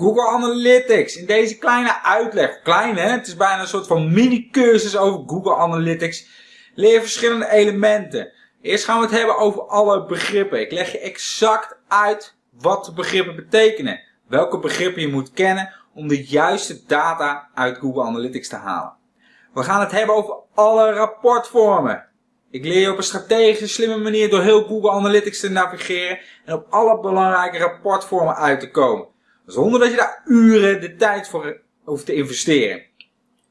Google Analytics. In deze kleine uitleg, klein hè, het is bijna een soort van mini-cursus over Google Analytics. Leer verschillende elementen. Eerst gaan we het hebben over alle begrippen. Ik leg je exact uit wat de begrippen betekenen. Welke begrippen je moet kennen om de juiste data uit Google Analytics te halen. We gaan het hebben over alle rapportvormen. Ik leer je op een strategische, slimme manier door heel Google Analytics te navigeren en op alle belangrijke rapportvormen uit te komen. Zonder dat je daar uren de tijd voor hoeft te investeren.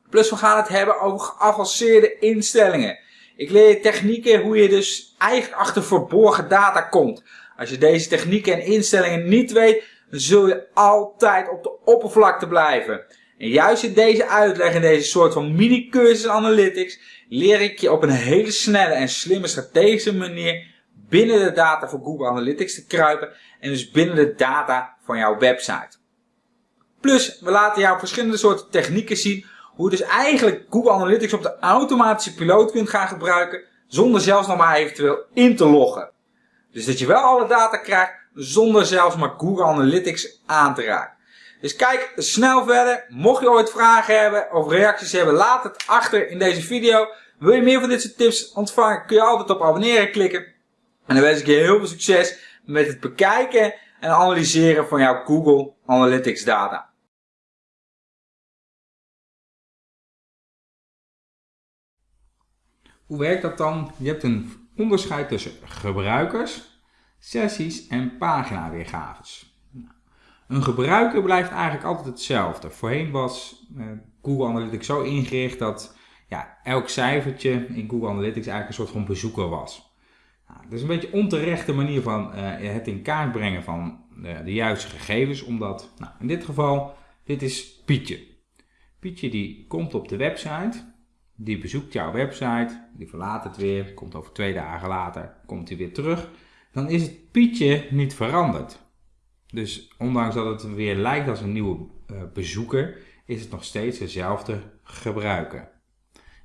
Plus we gaan het hebben over geavanceerde instellingen. Ik leer je technieken hoe je dus eigenlijk achter verborgen data komt. Als je deze technieken en instellingen niet weet, dan zul je altijd op de oppervlakte blijven. En juist in deze uitleg, in deze soort van mini-cursus analytics, leer ik je op een hele snelle en slimme strategische manier binnen de data van Google Analytics te kruipen en dus binnen de data van jouw website. Plus, we laten jou verschillende soorten technieken zien hoe je dus eigenlijk Google Analytics op de automatische piloot kunt gaan gebruiken zonder zelfs nog maar eventueel in te loggen. Dus dat je wel alle data krijgt zonder zelfs maar Google Analytics aan te raken. Dus kijk snel verder. Mocht je ooit vragen hebben of reacties hebben, laat het achter in deze video. Wil je meer van dit soort tips ontvangen, kun je altijd op abonneren klikken. En dan wens ik je heel veel succes met het bekijken en analyseren van jouw Google Analytics data. Hoe werkt dat dan? Je hebt een onderscheid tussen gebruikers, sessies en paginaweergaves. Nou, een gebruiker blijft eigenlijk altijd hetzelfde. Voorheen was eh, Google Analytics zo ingericht dat ja, elk cijfertje in Google Analytics eigenlijk een soort van bezoeker was. Nou, dat is een beetje onterechte manier van uh, het in kaart brengen van uh, de juiste gegevens, omdat nou, in dit geval, dit is Pietje. Pietje die komt op de website, die bezoekt jouw website, die verlaat het weer, komt over twee dagen later, komt hij weer terug. Dan is het Pietje niet veranderd. Dus ondanks dat het weer lijkt als een nieuwe uh, bezoeker, is het nog steeds dezelfde gebruiker.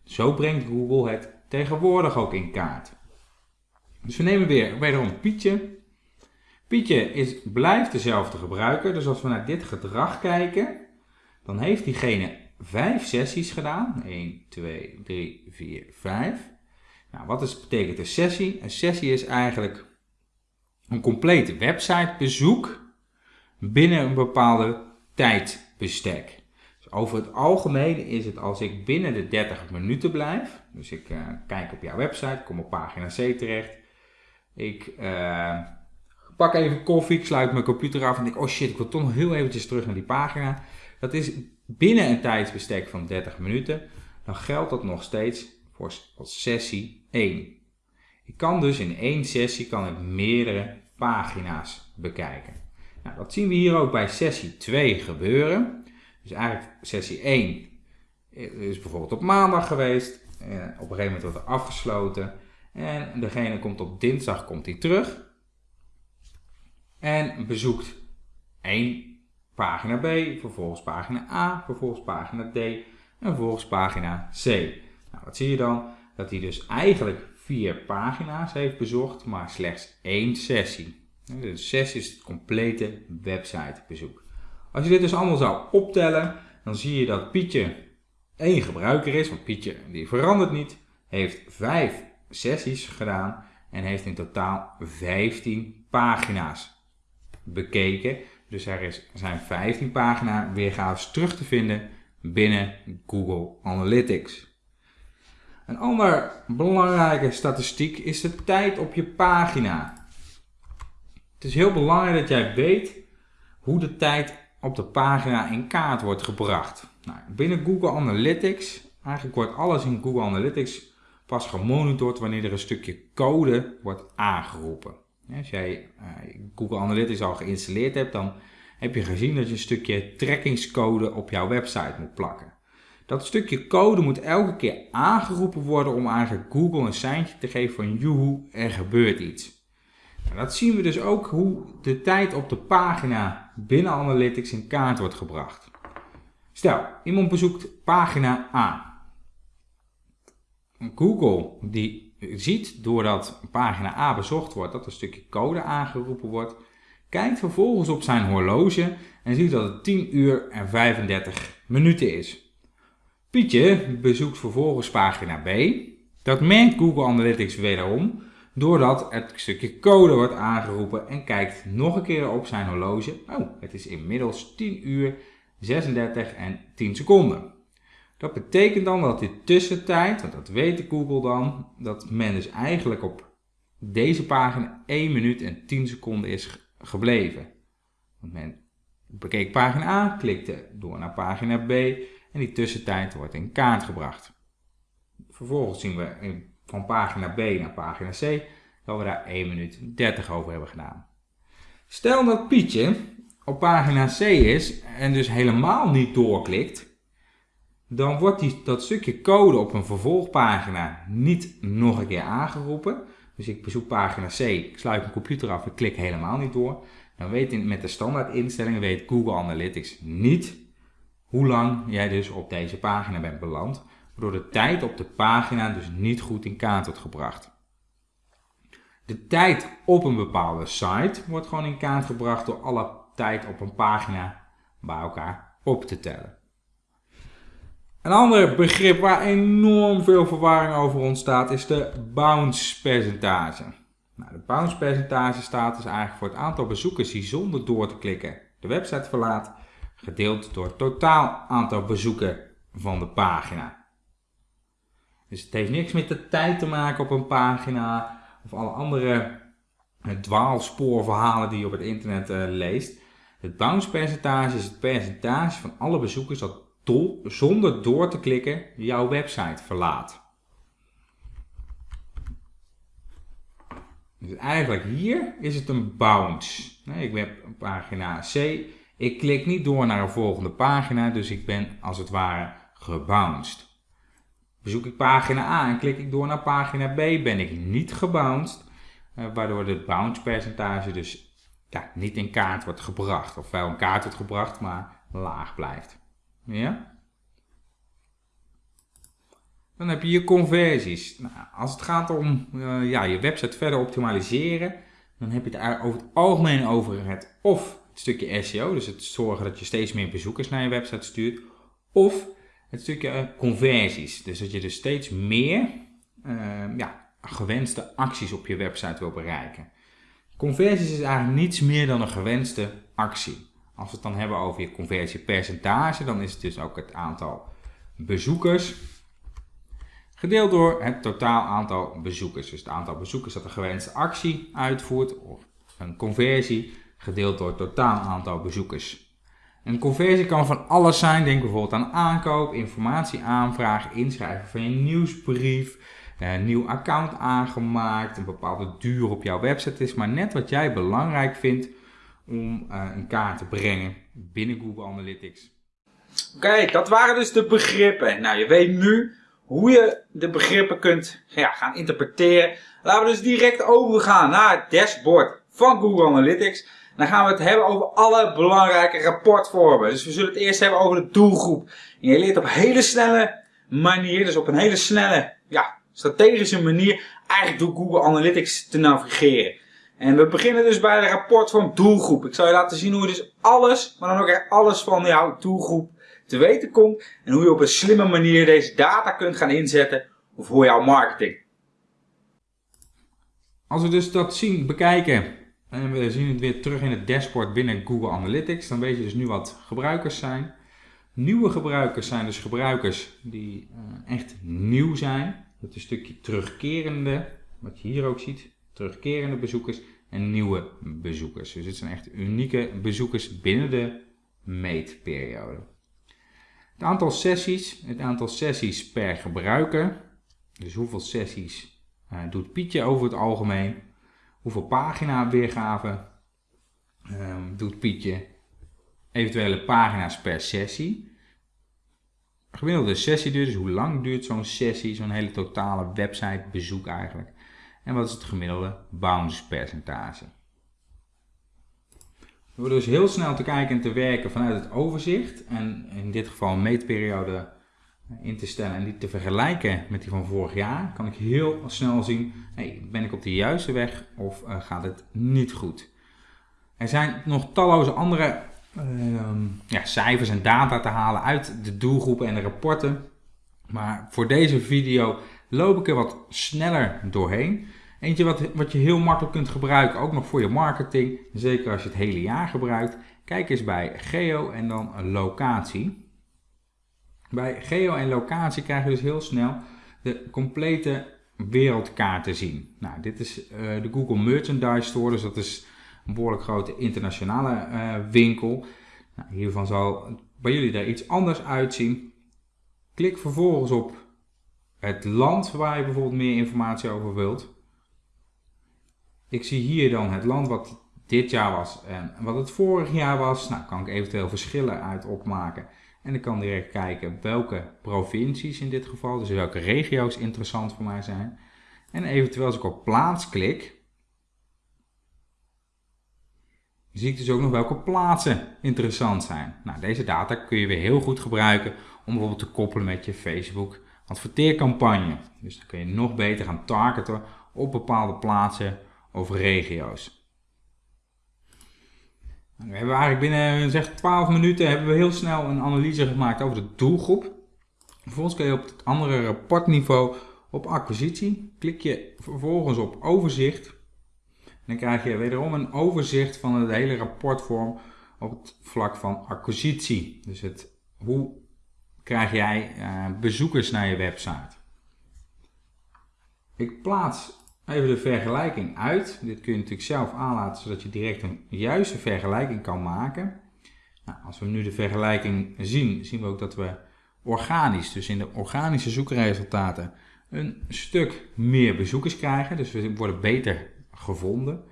Zo brengt Google het tegenwoordig ook in kaart. Dus we nemen weer wederom Pietje. Pietje is, blijft dezelfde gebruiker, dus als we naar dit gedrag kijken, dan heeft diegene vijf sessies gedaan. 1, 2, 3, 4, 5. Nou, wat is, betekent een sessie? Een sessie is eigenlijk een complete websitebezoek binnen een bepaalde tijdbestek. Dus over het algemeen is het als ik binnen de 30 minuten blijf, dus ik uh, kijk op jouw website, kom op pagina C terecht, ik uh, pak even koffie, ik sluit mijn computer af en denk, oh shit, ik wil toch nog heel eventjes terug naar die pagina. Dat is binnen een tijdsbestek van 30 minuten, dan geldt dat nog steeds voor sessie 1. Ik kan dus in één sessie kan ik meerdere pagina's bekijken. Nou, dat zien we hier ook bij sessie 2 gebeuren. Dus eigenlijk sessie 1 is bijvoorbeeld op maandag geweest. En op een gegeven moment wordt er afgesloten. En degene komt op dinsdag komt hij terug. En bezoekt één pagina B, vervolgens pagina A, vervolgens pagina D en vervolgens pagina C. Nou, wat zie je dan? Dat hij dus eigenlijk vier pagina's heeft bezocht, maar slechts één sessie. Dus sessie is het complete websitebezoek. Als je dit dus allemaal zou optellen, dan zie je dat Pietje één gebruiker is, want Pietje die verandert niet, heeft vijf sessies gedaan en heeft in totaal 15 pagina's bekeken. Dus er zijn 15 pagina weergaves terug te vinden binnen Google Analytics. Een andere belangrijke statistiek is de tijd op je pagina. Het is heel belangrijk dat jij weet hoe de tijd op de pagina in kaart wordt gebracht. Nou, binnen Google Analytics, eigenlijk wordt alles in Google Analytics pas gemonitord wanneer er een stukje code wordt aangeroepen. Als jij uh, Google Analytics al geïnstalleerd hebt, dan heb je gezien dat je een stukje trackingscode op jouw website moet plakken. Dat stukje code moet elke keer aangeroepen worden om eigenlijk Google een seintje te geven van joehoe, er gebeurt iets. Nou, dat zien we dus ook hoe de tijd op de pagina binnen Analytics in kaart wordt gebracht. Stel, iemand bezoekt pagina A. Google die ziet doordat pagina A bezocht wordt dat een stukje code aangeroepen wordt, kijkt vervolgens op zijn horloge en ziet dat het 10 uur en 35 minuten is. Pietje bezoekt vervolgens pagina B. Dat merkt Google Analytics wederom doordat het stukje code wordt aangeroepen en kijkt nog een keer op zijn horloge. Oh, het is inmiddels 10 uur 36 en 10 seconden. Dat betekent dan dat die tussentijd, want dat weet Google dan, dat men dus eigenlijk op deze pagina 1 minuut en 10 seconden is gebleven. Want men bekeek pagina A, klikte door naar pagina B en die tussentijd wordt in kaart gebracht. Vervolgens zien we van pagina B naar pagina C dat we daar 1 minuut 30 over hebben gedaan. Stel dat Pietje op pagina C is en dus helemaal niet doorklikt, dan wordt die, dat stukje code op een vervolgpagina niet nog een keer aangeroepen. Dus ik bezoek pagina C, ik sluit mijn computer af en klik helemaal niet door. Dan weet met de standaard instellingen weet Google Analytics niet hoe lang jij dus op deze pagina bent beland. Waardoor de tijd op de pagina dus niet goed in kaart wordt gebracht. De tijd op een bepaalde site wordt gewoon in kaart gebracht door alle tijd op een pagina bij elkaar op te tellen. Een ander begrip waar enorm veel verwarring over ontstaat is de bounce percentage. Nou, de bounce percentage staat dus eigenlijk voor het aantal bezoekers die zonder door te klikken de website verlaat, gedeeld door het totaal aantal bezoeken van de pagina. Dus het heeft niks met de tijd te maken op een pagina of alle andere dwaalspoorverhalen die je op het internet uh, leest. Het bounce percentage is het percentage van alle bezoekers dat zonder door te klikken jouw website verlaat. Dus eigenlijk hier is het een bounce. Ik heb pagina C. Ik klik niet door naar een volgende pagina, dus ik ben als het ware gebounced. Bezoek ik pagina A en klik ik door naar pagina B, ben ik niet gebounced, eh, waardoor het bounce percentage dus ja, niet in kaart wordt gebracht. Of wel in kaart wordt gebracht, maar laag blijft. Ja? Dan heb je je conversies. Nou, als het gaat om uh, ja, je website verder optimaliseren, dan heb je het over het algemeen over het of het stukje SEO, dus het zorgen dat je steeds meer bezoekers naar je website stuurt, of het stukje uh, conversies. Dus dat je dus steeds meer uh, ja, gewenste acties op je website wil bereiken. Conversies is eigenlijk niets meer dan een gewenste actie. Als we het dan hebben over je conversiepercentage, dan is het dus ook het aantal bezoekers gedeeld door het totaal aantal bezoekers. Dus het aantal bezoekers dat een gewenste actie uitvoert, of een conversie, gedeeld door het totaal aantal bezoekers. Een conversie kan van alles zijn. Denk bijvoorbeeld aan aankoop, informatie aanvragen, inschrijven van je nieuwsbrief, een nieuw account aangemaakt, een bepaalde duur op jouw website is maar net wat jij belangrijk vindt om uh, in kaart te brengen binnen Google Analytics. Oké, dat waren dus de begrippen. Nou, je weet nu hoe je de begrippen kunt ja, gaan interpreteren. Laten we dus direct overgaan naar het dashboard van Google Analytics. Dan gaan we het hebben over alle belangrijke rapportvormen. Dus we zullen het eerst hebben over de doelgroep. En je leert op een hele snelle manier, dus op een hele snelle, ja, strategische manier, eigenlijk door Google Analytics te navigeren. En we beginnen dus bij de rapportvorm doelgroep. Ik zal je laten zien hoe je dus alles, maar dan ook echt alles van jouw doelgroep te weten komt. En hoe je op een slimme manier deze data kunt gaan inzetten voor jouw marketing. Als we dus dat zien, bekijken en we zien het weer terug in het dashboard binnen Google Analytics, dan weet je dus nu wat gebruikers zijn. Nieuwe gebruikers zijn dus gebruikers die uh, echt nieuw zijn. Dat is een stukje terugkerende, wat je hier ook ziet, terugkerende bezoekers en nieuwe bezoekers. Dus het zijn echt unieke bezoekers binnen de meetperiode. Het aantal sessies, het aantal sessies per gebruiker. Dus hoeveel sessies uh, doet Pietje over het algemeen? Hoeveel pagina weergave um, doet Pietje? Eventuele pagina's per sessie. Gemiddelde sessieduur, dus hoe lang duurt zo'n sessie, zo'n hele totale website bezoek eigenlijk. En wat is het gemiddelde bounce percentage. We dus heel snel te kijken en te werken vanuit het overzicht. En in dit geval een meetperiode in te stellen en die te vergelijken met die van vorig jaar, kan ik heel snel zien, hey, ben ik op de juiste weg of uh, gaat het niet goed. Er zijn nog talloze andere ehm, ja, cijfers en data te halen uit de doelgroepen en de rapporten. Maar voor deze video loop ik er wat sneller doorheen. Eentje wat, wat je heel makkelijk kunt gebruiken, ook nog voor je marketing. Zeker als je het hele jaar gebruikt. Kijk eens bij geo en dan locatie. Bij geo en locatie krijg je dus heel snel de complete wereldkaart te zien. Nou, dit is uh, de Google Merchandise Store, dus dat is een behoorlijk grote internationale uh, winkel. Nou, hiervan zal bij jullie daar iets anders uitzien. Klik vervolgens op het land waar je bijvoorbeeld meer informatie over wilt. Ik zie hier dan het land wat dit jaar was en wat het vorig jaar was. Nou, kan ik eventueel verschillen uit opmaken. En ik kan direct kijken welke provincies in dit geval, dus welke regio's interessant voor mij zijn. En eventueel als ik op plaats klik, zie ik dus ook nog welke plaatsen interessant zijn. Nou, deze data kun je weer heel goed gebruiken om bijvoorbeeld te koppelen met je Facebook adverteercampagne. Dus dan kun je nog beter gaan targeten op bepaalde plaatsen of regio's. Nou, we hebben eigenlijk binnen zeg, 12 minuten hebben we heel snel een analyse gemaakt over de doelgroep. Vervolgens kun je op het andere rapportniveau op acquisitie. Klik je vervolgens op overzicht. dan krijg je wederom een overzicht van het hele rapportvorm op het vlak van acquisitie. Dus het, hoe krijg jij uh, bezoekers naar je website. Ik plaats Even de vergelijking uit. Dit kun je natuurlijk zelf aanlaten zodat je direct een juiste vergelijking kan maken. Nou, als we nu de vergelijking zien, zien we ook dat we organisch, dus in de organische zoekresultaten, een stuk meer bezoekers krijgen. Dus we worden beter gevonden.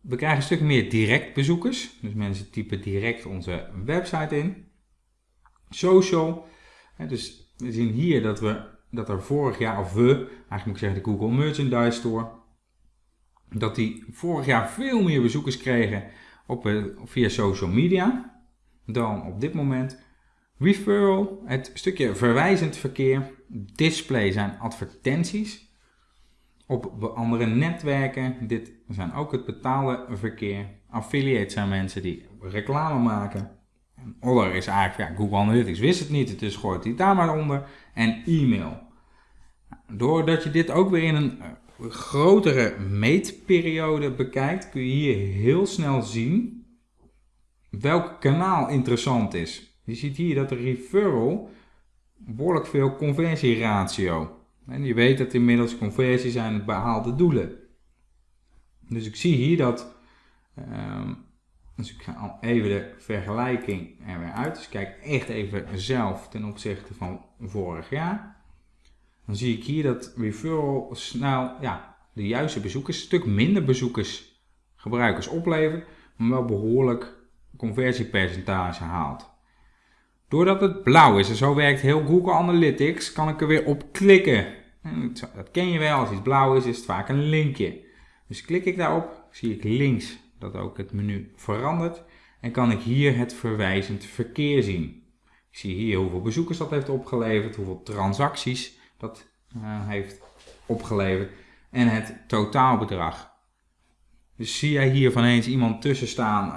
We krijgen een stuk meer direct bezoekers. Dus mensen typen direct onze website in. Social. Dus we zien hier dat we dat er vorig jaar, of we, eigenlijk moet ik zeggen de Google Merchandise Store, dat die vorig jaar veel meer bezoekers kregen op, eh, via social media dan op dit moment. Referral, het stukje verwijzend verkeer. Display zijn advertenties. Op andere netwerken, dit zijn ook het betaalde verkeer. Affiliate zijn mensen die reclame maken. Other is eigenlijk, ja, Google Analytics wist het niet, dus gooit hij daar maar onder. En e-mail. Doordat je dit ook weer in een eh, grotere meetperiode bekijkt, kun je hier heel snel zien welk kanaal interessant is. Je ziet hier dat de referral behoorlijk veel conversieratio. En je weet dat inmiddels conversies zijn behaalde doelen. Dus ik zie hier dat um, dus ik ga even de vergelijking er weer uit. Dus kijk echt even zelf ten opzichte van vorig jaar. Dan zie ik hier dat referral snel ja, de juiste bezoekers, een stuk minder bezoekers, gebruikers oplevert, maar wel behoorlijk conversiepercentage haalt. Doordat het blauw is en zo werkt heel Google Analytics, kan ik er weer op klikken. dat ken je wel, als iets blauw is, is het vaak een linkje. Dus klik ik daarop, zie ik links dat ook het menu verandert. En kan ik hier het verwijzend verkeer zien. Ik zie hier hoeveel bezoekers dat heeft opgeleverd, hoeveel transacties dat uh, heeft opgeleverd en het totaalbedrag. Dus zie jij hier van eens iemand tussen staan,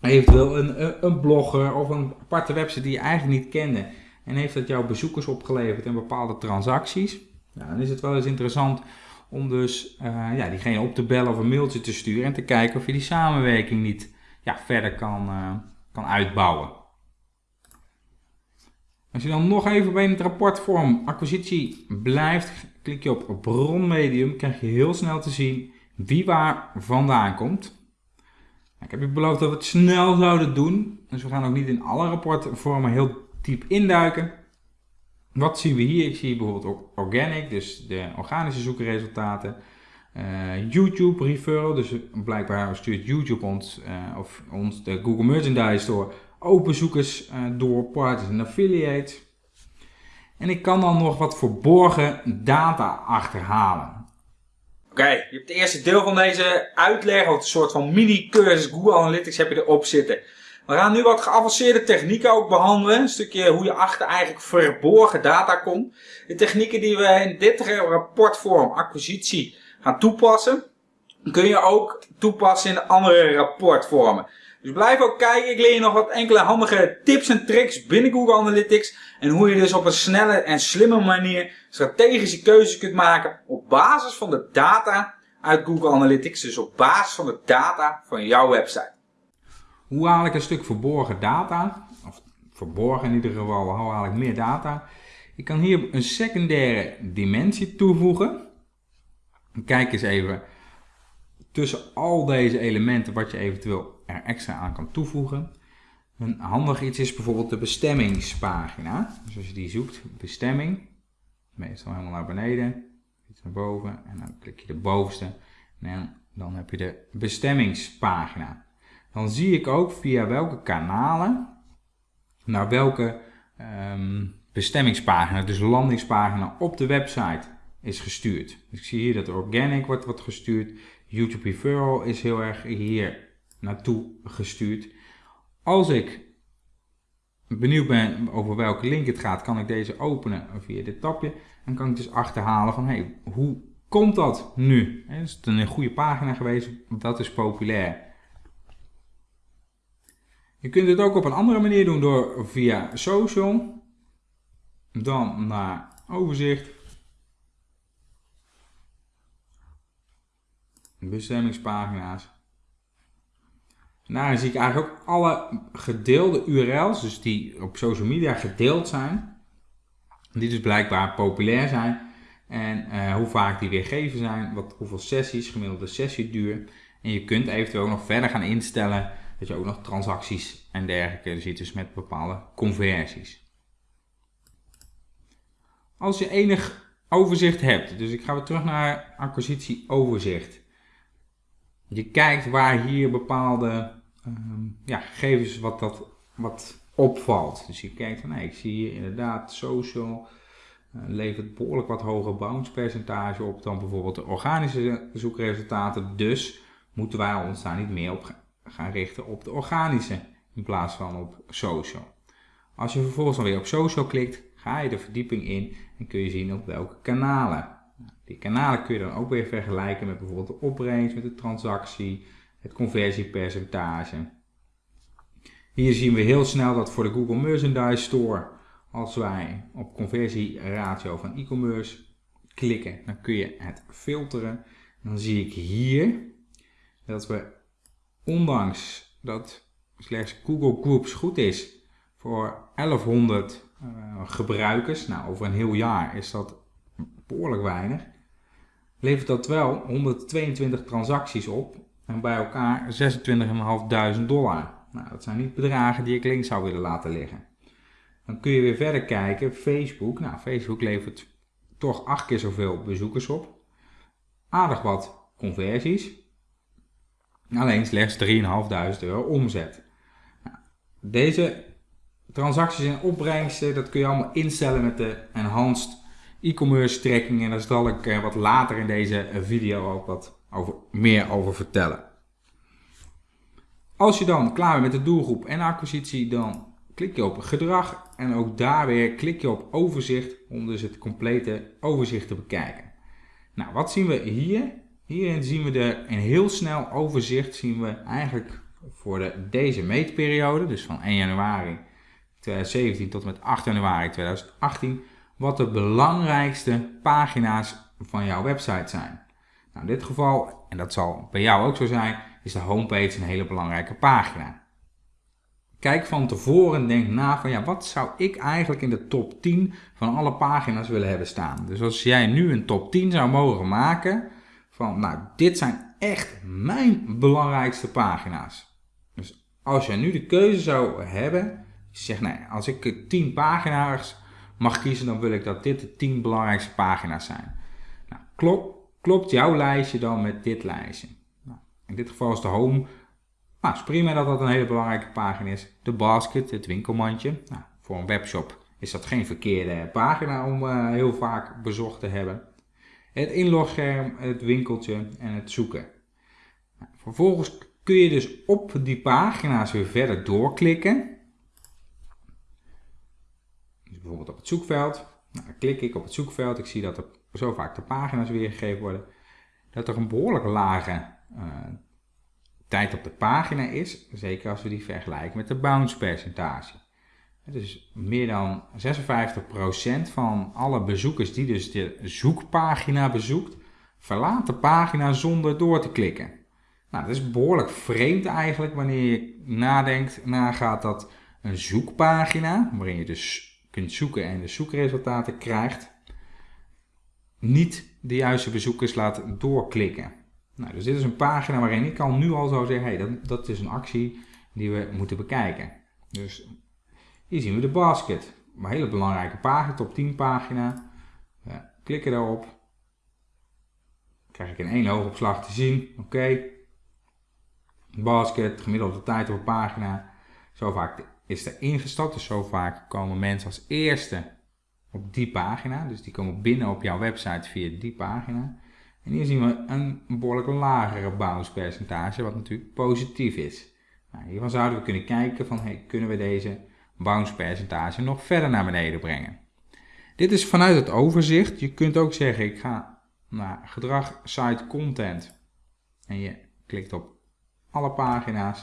uh, eventueel een, een blogger of een aparte website die je eigenlijk niet kende en heeft dat jouw bezoekers opgeleverd en bepaalde transacties, nou, dan is het wel eens interessant om dus uh, ja, diegene op te bellen of een mailtje te sturen en te kijken of je die samenwerking niet ja, verder kan, uh, kan uitbouwen. Als je dan nog even bij het rapportvorm acquisitie blijft, klik je op bronmedium, krijg je heel snel te zien wie waar vandaan komt. Ik heb je beloofd dat we het snel zouden doen, dus we gaan ook niet in alle rapportvormen heel diep induiken. Wat zien we hier? Ik zie bijvoorbeeld organic, dus de organische zoekresultaten. Uh, YouTube referral, dus blijkbaar stuurt YouTube ons, uh, of ons de Google Merchandise Store ook bezoekers uh, door partners en affiliates. En ik kan dan nog wat verborgen data achterhalen. Oké, je hebt het eerste deel van deze uitleg, of een soort van mini-cursus Google Analytics heb je erop zitten. We gaan nu wat geavanceerde technieken ook behandelen. Een stukje hoe je achter eigenlijk verborgen data komt. De technieken die we in dit rapportvorm acquisitie gaan toepassen. kun je ook toepassen in andere rapportvormen. Dus blijf ook kijken. Ik leer je nog wat enkele handige tips en tricks binnen Google Analytics. En hoe je dus op een snelle en slimme manier strategische keuzes kunt maken op basis van de data uit Google Analytics. Dus op basis van de data van jouw website. Hoe haal ik een stuk verborgen data? Of verborgen in ieder geval, hoe haal ik meer data? Ik kan hier een secundaire dimensie toevoegen. Kijk eens even tussen al deze elementen wat je eventueel er extra aan kan toevoegen. Een handig iets is bijvoorbeeld de bestemmingspagina. Dus als je die zoekt, bestemming, meestal helemaal naar beneden, iets naar boven en dan klik je de bovenste en dan heb je de bestemmingspagina. Dan zie ik ook via welke kanalen naar welke um, bestemmingspagina, dus landingspagina op de website is gestuurd. Ik zie hier dat organic wordt, wordt gestuurd, YouTube referral is heel erg hier naartoe gestuurd. Als ik benieuwd ben over welke link het gaat, kan ik deze openen via dit tabje. En kan ik dus achterhalen van hey, hoe komt dat nu? Is het een goede pagina geweest? Dat is populair. Je kunt het ook op een andere manier doen door via social. Dan naar overzicht. Bestemmingspagina's. Nou, zie ik eigenlijk ook alle gedeelde URL's, dus die op social media gedeeld zijn, die dus blijkbaar populair zijn. En uh, hoe vaak die weergegeven zijn, wat, hoeveel sessies, gemiddelde sessieduur. En je kunt eventueel nog verder gaan instellen dat je ook nog transacties en dergelijke ziet, dus met bepaalde conversies. Als je enig overzicht hebt, dus ik ga weer terug naar acquisitie overzicht. Je kijkt waar hier bepaalde Ehm, ja, gegevens wat, dat, wat opvalt. Dus je kijkt van, nee, ik zie hier inderdaad social uh, levert behoorlijk wat hoger bounce percentage op dan bijvoorbeeld de organische zoekresultaten. Dus moeten wij ons daar niet meer op gaan richten op de organische in plaats van op social. Als je vervolgens dan weer op social klikt, ga je de verdieping in en kun je zien op welke kanalen. Die kanalen kun je dan ook weer vergelijken met bijvoorbeeld de opbrengst, met de transactie, het conversiepercentage. Hier zien we heel snel dat voor de Google Merchandise Store, als wij op conversieratio van e-commerce klikken, dan kun je het filteren. Dan zie ik hier dat we, ondanks dat slechts Google Groups goed is voor 1100 uh, gebruikers, nou over een heel jaar is dat behoorlijk weinig, levert dat wel 122 transacties op en bij elkaar 26.500 dollar. Nou, dat zijn niet bedragen die ik links zou willen laten liggen. Dan kun je weer verder kijken. Facebook. Nou, Facebook levert toch acht keer zoveel bezoekers op. Aardig wat conversies. Alleen slechts 3.500 euro omzet. Nou, deze transacties en opbrengsten, dat kun je allemaal instellen met de enhanced e-commerce tracking. En daar zal ik eh, wat later in deze video ook wat over, meer over vertellen. Als je dan klaar bent met de doelgroep en acquisitie, dan klik je op gedrag en ook daar weer klik je op overzicht om dus het complete overzicht te bekijken. Nou, wat zien we hier? Hierin zien we de, een heel snel overzicht zien we eigenlijk voor de, deze meetperiode, dus van 1 januari 2017 tot en met 8 januari 2018, wat de belangrijkste pagina's van jouw website zijn. Nou, in dit geval, en dat zal bij jou ook zo zijn, is de homepage een hele belangrijke pagina. Kijk van tevoren en denk na van ja, wat zou ik eigenlijk in de top 10 van alle pagina's willen hebben staan. Dus als jij nu een top 10 zou mogen maken van nou, dit zijn echt mijn belangrijkste pagina's. Dus als jij nu de keuze zou hebben, zeg nee, als ik 10 pagina's mag kiezen, dan wil ik dat dit de 10 belangrijkste pagina's zijn. Nou, klopt klopt jouw lijstje dan met dit lijstje? Nou, in dit geval is de home. Nou, is prima dat dat een hele belangrijke pagina is. De basket, het winkelmandje. Nou, voor een webshop is dat geen verkeerde pagina om uh, heel vaak bezocht te hebben. Het inlogscherm, het winkeltje en het zoeken. Vervolgens kun je dus op die pagina's weer verder doorklikken. Dus bijvoorbeeld op het zoekveld. Nou, dan klik ik op het zoekveld. Ik zie dat er zo vaak de pagina's weergegeven worden, dat er een behoorlijk lage tijd op de pagina is, zeker als we die vergelijken met de bounce percentage. Dus meer dan 56% van alle bezoekers die dus de zoekpagina bezoekt, verlaat de pagina zonder door te klikken. Nou, dat is behoorlijk vreemd eigenlijk wanneer je nadenkt, nagaat dat een zoekpagina, waarin je dus kunt zoeken en de zoekresultaten krijgt, niet de juiste bezoekers laat doorklikken. Nou, dus dit is een pagina waarin ik al nu al zou zeggen, hey, dat, dat is een actie die we moeten bekijken. Dus hier zien we de basket. Een hele belangrijke pagina, top 10 pagina. Ja, klikken daarop. Krijg ik in één oogopslag te zien. Oké. Basket, gemiddelde tijd op pagina. Zo vaak is er ingestapt. Dus zo vaak komen mensen als eerste op die pagina. Dus die komen binnen op jouw website via die pagina. En hier zien we een behoorlijk lagere bounce percentage, wat natuurlijk positief is. Nou, hiervan zouden we kunnen kijken van, hey, kunnen we deze bounce percentage nog verder naar beneden brengen. Dit is vanuit het overzicht. Je kunt ook zeggen, ik ga naar gedrag, site, content. En je klikt op alle pagina's.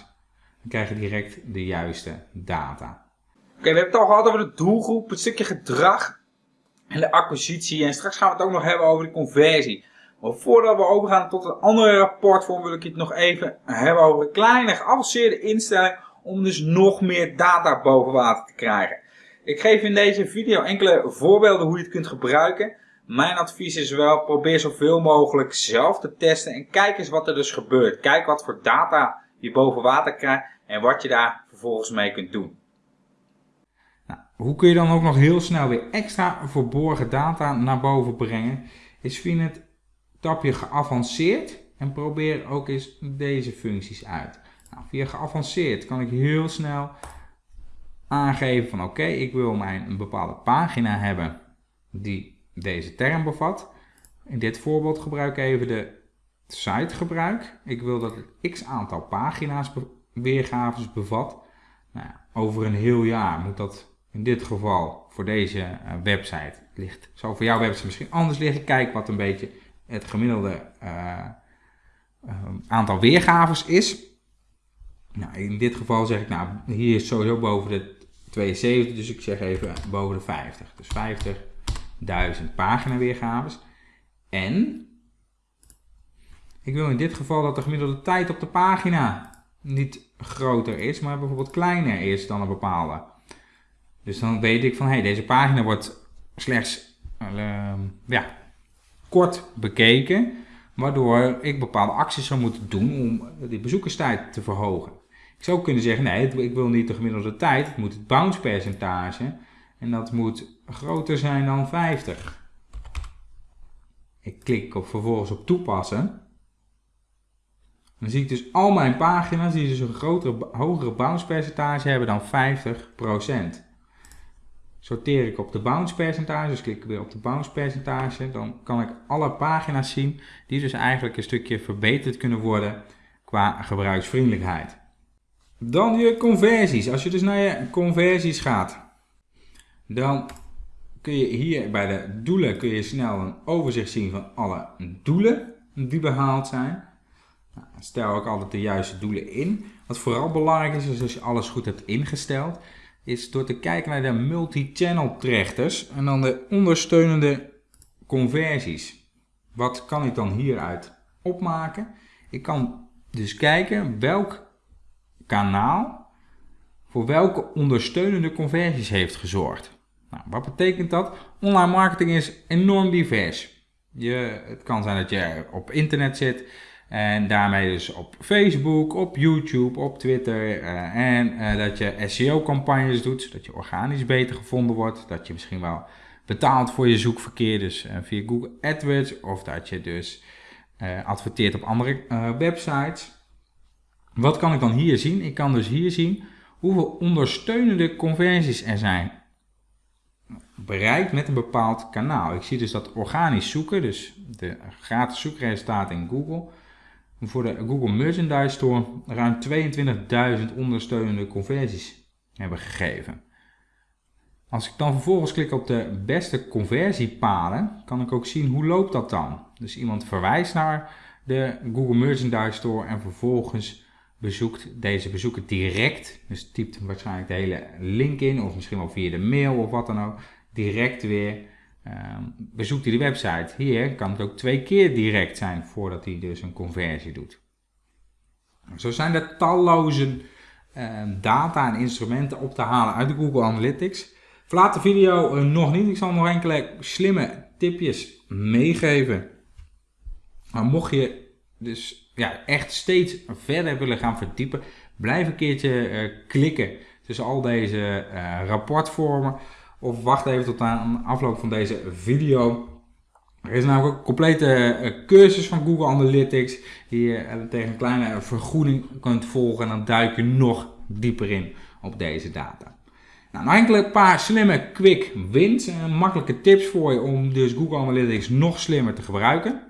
Dan krijg je direct de juiste data. Oké, we hebben het al gehad over de doelgroep, het stukje gedrag en de acquisitie. En straks gaan we het ook nog hebben over de conversie. Maar voordat we overgaan tot een andere rapportvorm wil ik het nog even hebben over een kleine geavanceerde instelling om dus nog meer data boven water te krijgen. Ik geef in deze video enkele voorbeelden hoe je het kunt gebruiken. Mijn advies is wel, probeer zoveel mogelijk zelf te testen en kijk eens wat er dus gebeurt. Kijk wat voor data je boven water krijgt en wat je daar vervolgens mee kunt doen. Nou, hoe kun je dan ook nog heel snel weer extra verborgen data naar boven brengen? Is via het tapje geavanceerd en probeer ook eens deze functies uit. Nou, via geavanceerd kan ik heel snel aangeven van oké, ik wil mijn een bepaalde pagina hebben die deze term bevat. In dit voorbeeld gebruik ik even de site gebruik. Ik wil dat het x aantal pagina's weergaves bevat. Nou, over een heel jaar moet dat in dit geval voor deze uh, website ligt. Zal voor jouw website misschien anders liggen. Kijk wat een beetje het gemiddelde uh, uh, aantal weergaves is. Nou, in dit geval zeg ik, nou, hier is sowieso boven de 72, dus ik zeg even boven de 50. Dus 50.000 pagina weergaves. En ik wil in dit geval dat de gemiddelde tijd op de pagina niet groter is, maar bijvoorbeeld kleiner is dan een bepaalde. Dus dan weet ik van, hé, hey, deze pagina wordt slechts uh, ja, kort bekeken, waardoor ik bepaalde acties zou moeten doen om die bezoekerstijd te verhogen. Ik zou kunnen zeggen, nee, ik wil niet de gemiddelde tijd, moet het bounce percentage en dat moet groter zijn dan 50. Ik klik op, vervolgens op toepassen. Dan zie ik dus al mijn pagina's die dus een grotere, hogere bounce percentage hebben dan 50% sorteer ik op de bounce percentage, dus klik ik weer op de bounce percentage, dan kan ik alle pagina's zien die dus eigenlijk een stukje verbeterd kunnen worden qua gebruiksvriendelijkheid. Dan je conversies. Als je dus naar je conversies gaat, dan kun je hier bij de doelen kun je snel een overzicht zien van alle doelen die behaald zijn. Nou, stel ook altijd de juiste doelen in. Wat vooral belangrijk is, is als je alles goed hebt ingesteld, is door te kijken naar de multi-channel trechters en dan de ondersteunende conversies. Wat kan ik dan hieruit opmaken? Ik kan dus kijken welk kanaal voor welke ondersteunende conversies heeft gezorgd. Nou, wat betekent dat? Online marketing is enorm divers. Je, het kan zijn dat je op internet zit en daarmee dus op Facebook, op YouTube, op Twitter. Uh, en uh, dat je SEO-campagnes doet, zodat je organisch beter gevonden wordt. Dat je misschien wel betaalt voor je zoekverkeer, dus uh, via Google AdWords. Of dat je dus adverteert op andere websites. Wat kan ik dan hier zien? Ik kan dus hier zien hoeveel ondersteunende conversies er zijn bereikt met een bepaald kanaal. Ik zie dus dat organisch zoeken, dus de gratis zoekresultaten in Google voor de Google Merchandise Store ruim 22.000 ondersteunende conversies hebben gegeven. Als ik dan vervolgens klik op de beste conversiepaden, kan ik ook zien hoe loopt dat dan. Dus iemand verwijst naar de Google Merchandise Store en vervolgens bezoekt deze bezoeker direct, dus typt waarschijnlijk de hele link in of misschien wel via de mail of wat dan ook, direct weer ehm, bezoekt hij de website. Hier kan het ook twee keer direct zijn voordat hij dus een conversie doet. Zo zijn er talloze ehm, data en instrumenten op te halen uit de Google Analytics. Verlaat de video nog niet. Ik zal nog enkele slimme tipjes meegeven. Maar mocht je dus ja, echt steeds verder willen gaan verdiepen, blijf een keertje uh, klikken tussen al deze uh, rapportvormen. Of wacht even tot aan de afloop van deze video. Er is namelijk een complete uh, cursus van Google Analytics die je tegen een kleine vergoeding kunt volgen. En dan duik je nog dieper in op deze data. Nou, nog enkele paar slimme quick wins en makkelijke tips voor je om dus Google Analytics nog slimmer te gebruiken.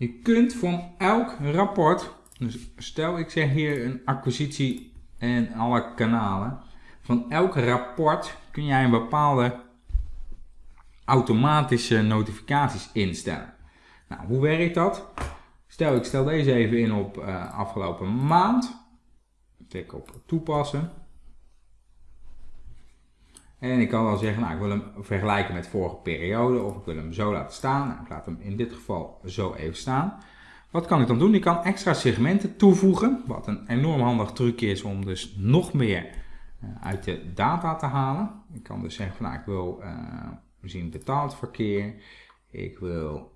Je kunt van elk rapport, dus stel ik zeg hier een acquisitie en alle kanalen, van elk rapport kun jij een bepaalde automatische notificaties instellen. Nou, hoe werkt dat? Stel ik stel deze even in op uh, afgelopen maand. Klik op toepassen. En ik kan wel zeggen, nou, ik wil hem vergelijken met vorige periode of ik wil hem zo laten staan. Nou, ik laat hem in dit geval zo even staan. Wat kan ik dan doen? Ik kan extra segmenten toevoegen, wat een enorm handig trucje is om dus nog meer uh, uit de data te halen. Ik kan dus zeggen, van, nou, ik wil uh, zien betaald verkeer, ik wil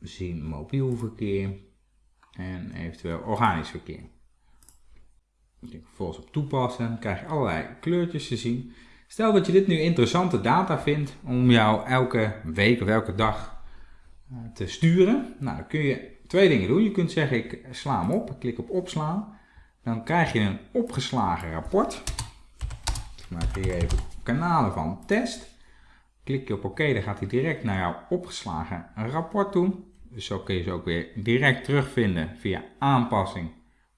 zien mobiel verkeer en eventueel organisch verkeer. Ik vervolgens op toepassen, dan krijg je allerlei kleurtjes te zien. Stel dat je dit nu interessante data vindt om jou elke week of elke dag eh, te sturen. Nou, dan kun je twee dingen doen. Je kunt zeggen ik sla hem op, ik klik op opslaan. Dan krijg je een opgeslagen rapport. Ik maak hier even kanalen van test. Klik je op oké, dan gaat hij direct naar jouw opgeslagen rapport toe. Dus zo kun je ze ook weer direct terugvinden via aanpassing.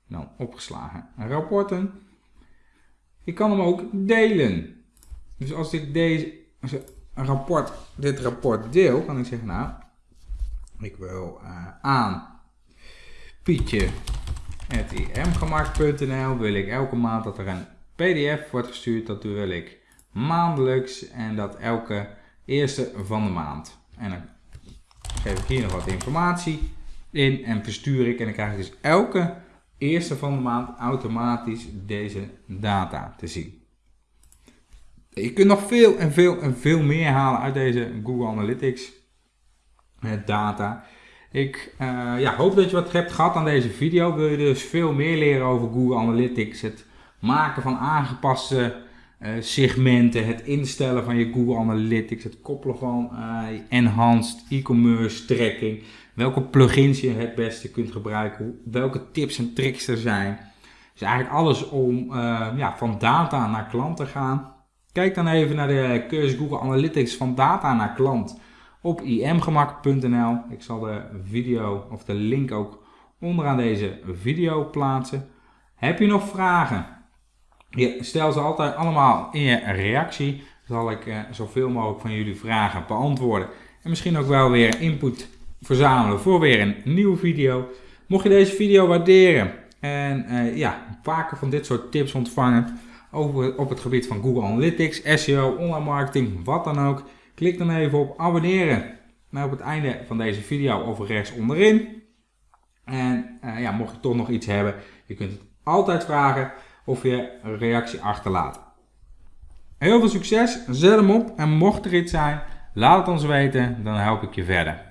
Dan opgeslagen rapporten. Je kan hem ook delen. Dus als ik deze een rapport, dit rapport deel, kan ik zeggen, nou, ik wil uh, aan pietje.imgemaakt.nl wil ik elke maand dat er een pdf wordt gestuurd, dat wil ik maandelijks en dat elke eerste van de maand. En dan geef ik hier nog wat informatie in en verstuur ik en dan krijg ik dus elke eerste van de maand automatisch deze data te zien. Je kunt nog veel en veel en veel meer halen uit deze Google Analytics data. Ik uh, ja, hoop dat je wat hebt gehad aan deze video. Wil je dus veel meer leren over Google Analytics, het maken van aangepaste uh, segmenten, het instellen van je Google Analytics, het koppelen van enhanced e-commerce tracking, welke plugins je het beste kunt gebruiken, welke tips en tricks er zijn. Dus eigenlijk alles om ja, van data naar klant te gaan. Kijk dan even naar de cursus Google Analytics van data naar klant op imgemak.nl. Ik zal de video of de link ook onderaan deze video plaatsen. Heb je nog vragen? Stel ze altijd allemaal in je reactie. Zal ik eh, zoveel mogelijk van jullie vragen beantwoorden. En misschien ook wel weer input verzamelen voor weer een nieuwe video. Mocht je deze video waarderen en uh, ja, vaker van dit soort tips ontvangen over, op het gebied van Google Analytics, SEO, online marketing, wat dan ook. Klik dan even op abonneren naar op het einde van deze video of rechts onderin. En uh, ja, mocht je toch nog iets hebben, je kunt het altijd vragen of je een reactie achterlaten. Heel veel succes, zet hem op en mocht er iets zijn, laat het ons weten, dan help ik je verder.